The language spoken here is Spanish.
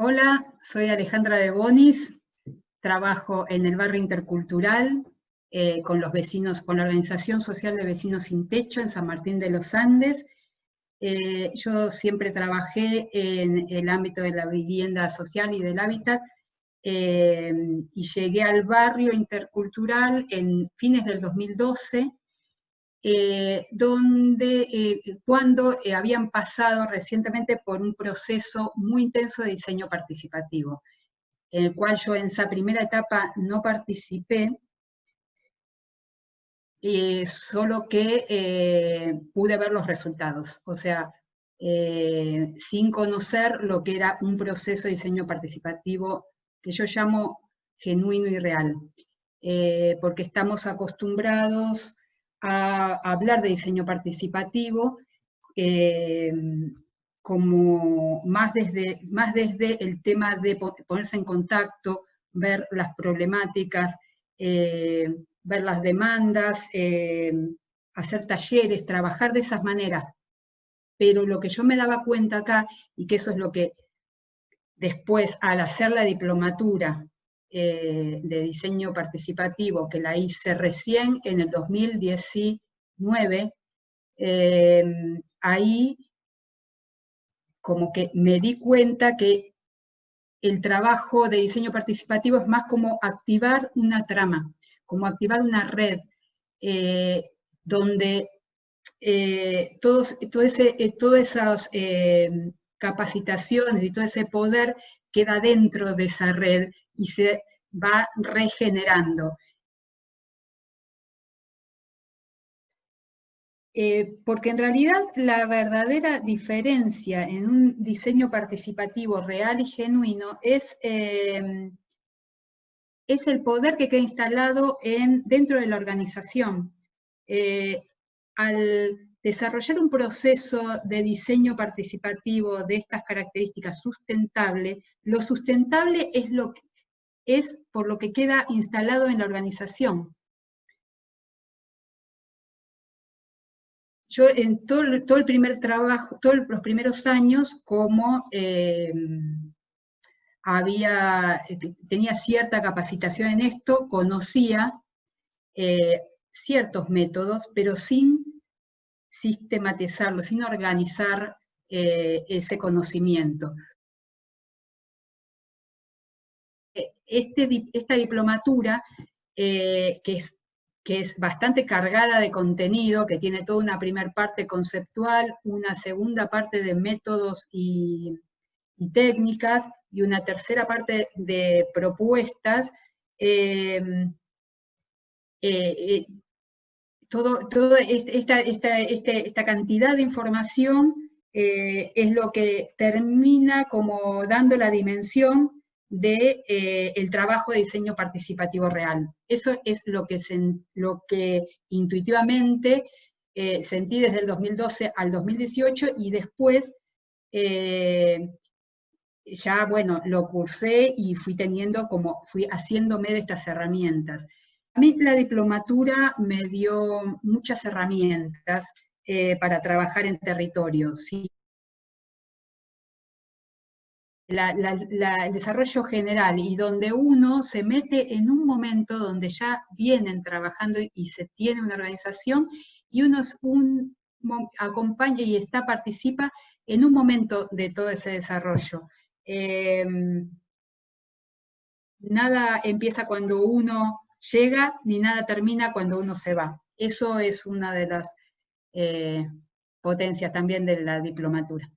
Hola, soy Alejandra de Bonis, trabajo en el barrio intercultural eh, con los vecinos, con la Organización Social de Vecinos Sin Techo en San Martín de los Andes. Eh, yo siempre trabajé en el ámbito de la vivienda social y del hábitat eh, y llegué al barrio intercultural en fines del 2012 donde cuando habían pasado recientemente por un proceso muy intenso de diseño participativo, en el cual yo en esa primera etapa no participé, eh, solo que eh, pude ver los resultados, o sea, eh, sin conocer lo que era un proceso de diseño participativo que yo llamo genuino y real, porque estamos acostumbrados a, hablar de diseño participativo como más desde, más desde el tema de ponerse en contacto, ver las problemáticas, ver las demandas, eh, hacer talleres, trabajar de esas maneras. Pero lo que yo me daba cuenta acá, y que eso es lo que después al hacer la diplomatura eh, de diseño participativo, que la hice recién en el 2019, eh, ahí como que me di cuenta que el trabajo de diseño participativo es más como activar una trama, como activar una red eh, donde eh, todos, todo eh, todas esas capacitaciones y todo ese poder queda dentro de esa red y se va regenerando. porque en realidad la verdadera diferencia en un diseño participativo real y genuino es es el poder que queda instalado en, dentro de la organización. Eh, al desarrollar un proceso de diseño participativo de estas características sustentable, lo sustentable es, lo es por lo que queda instalado en la organización. Yo en todo, el primer trabajo, todos los primeros años como eh, había, eh, tenía cierta capacitación en esto, conocía eh, ciertos métodos, pero sin sistematizarlo, sin organizar ese conocimiento. Este, esta diplomatura, que, es, que es bastante cargada de contenido, que tiene toda una primera parte conceptual, una segunda parte de métodos y, y técnicas, y una tercera parte de propuestas, eh, eh, eh, todo, toda esta, este, esta, cantidad de información es lo que termina como dando la dimensión del de, el trabajo de diseño participativo real. Eso es lo que, lo que intuitivamente sentí desde el 2012 al 2018 y después ya, bueno, lo cursé y fui teniendo como, fui haciéndome de estas herramientas. A mí la diplomatura me dio muchas herramientas eh, para trabajar en territorio. ¿Sí? el desarrollo general y donde uno se mete en un momento donde ya vienen trabajando y se tiene una organización y uno un, acompaña y está, participa en un momento de todo ese desarrollo. Em, nada empieza cuando uno llega, ni nada termina cuando uno se va. Eso es una de las eh, potencias también de la diplomatura.